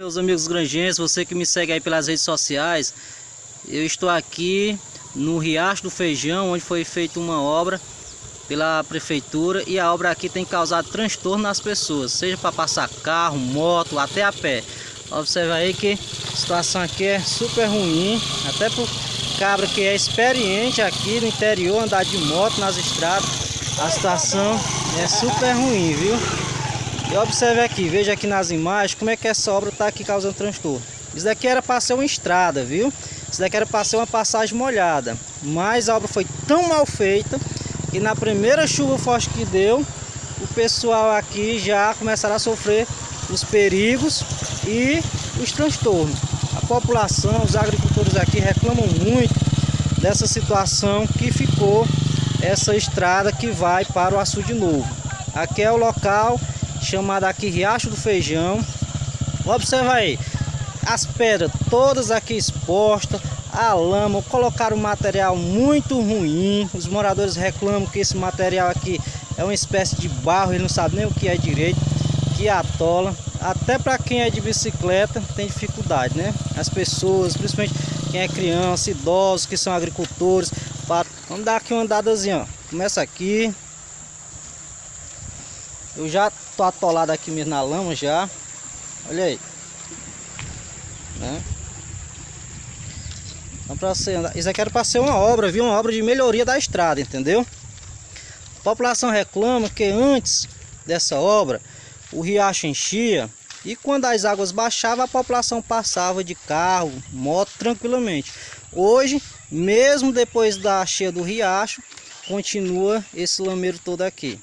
Meus amigos granjenses, você que me segue aí pelas redes sociais, eu estou aqui no Riacho do Feijão, onde foi feita uma obra pela prefeitura e a obra aqui tem causado transtorno nas pessoas, seja para passar carro, moto, até a pé. Observa aí que a situação aqui é super ruim, até por cabra que é experiente aqui no interior, andar de moto nas estradas, a situação é super ruim, viu? E observe aqui, veja aqui nas imagens como é que essa obra está aqui causando transtorno. Isso daqui era para ser uma estrada, viu? Isso daqui era para ser uma passagem molhada. Mas a obra foi tão mal feita que na primeira chuva forte que deu, o pessoal aqui já começaram a sofrer os perigos e os transtornos. A população, os agricultores aqui reclamam muito dessa situação que ficou essa estrada que vai para o açude novo. Aqui é o local chamado aqui Riacho do Feijão. Observa aí, as pedras todas aqui expostas, a lama, colocaram um material muito ruim. Os moradores reclamam que esse material aqui é uma espécie de barro, eles não sabem nem o que é direito, que atola. Até para quem é de bicicleta tem dificuldade, né? As pessoas, principalmente quem é criança, idosos, que são agricultores. Vamos dar aqui uma andadazinha, ó. Começa aqui, eu já tô atolado aqui mesmo na lama já. Olha aí. Né? Então pra andar. Isso aqui era para ser uma obra, viu? Uma obra de melhoria da estrada, entendeu? A população reclama que antes dessa obra o riacho enchia e quando as águas baixavam a população passava de carro, moto tranquilamente. Hoje, mesmo depois da cheia do riacho, continua esse lameiro todo aqui.